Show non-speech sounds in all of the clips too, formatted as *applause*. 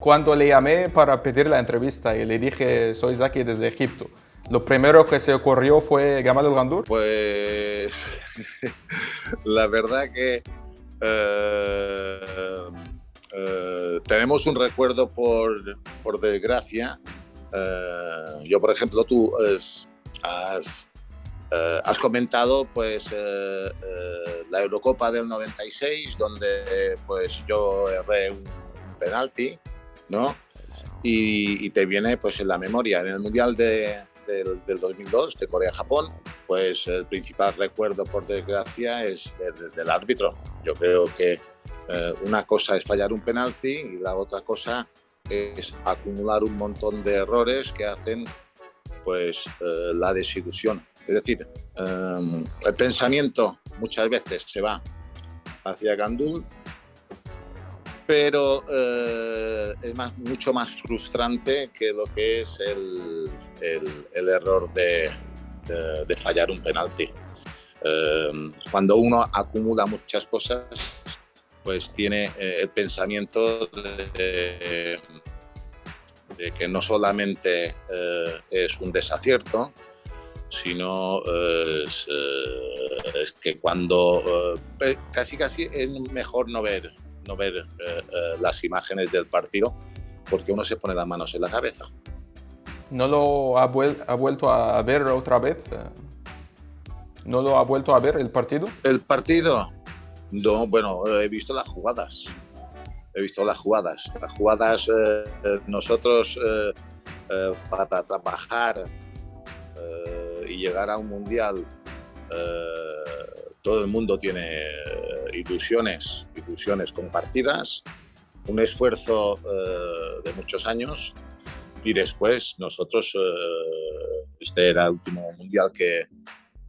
Cuando le llamé para pedir la entrevista y le dije, soy Zaki desde Egipto, ¿lo primero que se ocurrió fue Gamal el Gandur? Pues *laughs* la verdad que eh, eh, tenemos un recuerdo por, por desgracia. Eh, yo, por ejemplo, tú has, has comentado pues la Eurocopa del 96, donde pues yo erré un penalti ¿no? Y, te viene pues en la memoria. En el Mundial de, del, 2002 de Corea-Japón, pues el principal recuerdo, por desgracia, es del árbitro. Yo creo que eh, una cosa es fallar un penalti y la otra cosa es acumular un montón de errores que hacen pues eh, la desilusión. Es decir, eh, el pensamiento muchas veces se va hacia Gandul pero eh, es más, mucho más frustrante que lo que es el, el, error de, de, fallar un penalti. Eh, cuando uno acumula muchas cosas, pues tiene eh, el pensamiento de, que no solamente es un desacierto, sino es que cuando casi casi es mejor no ver no ver eh, eh, las imágenes del partido porque uno se pone las manos en la cabeza. ¿No lo ha, vuelto a ver otra vez? ¿No lo ha vuelto a ver el partido? El partido, no, bueno, he visto las jugadas. He visto las jugadas. Las jugadas, eh, nosotros para trabajar y llegar a un mundial, todo el mundo tiene ilusiones, ilusiones compartidas, un esfuerzo eh, de muchos años y después nosotros, eh, este era el último mundial que,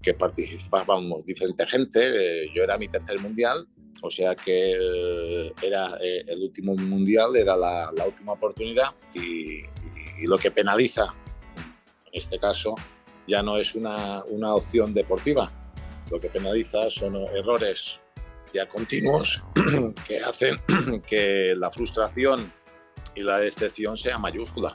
que participábamos diferente gente, eh, yo era mi tercer mundial, o sea que era el último mundial, era la, la última oportunidad y, y, lo que penaliza, en este caso, ya no es una, una opción deportiva, lo que penaliza son errores ya continuos *clears throat* que hacen *clears throat* que la frustración y la decepción sea mayúscula.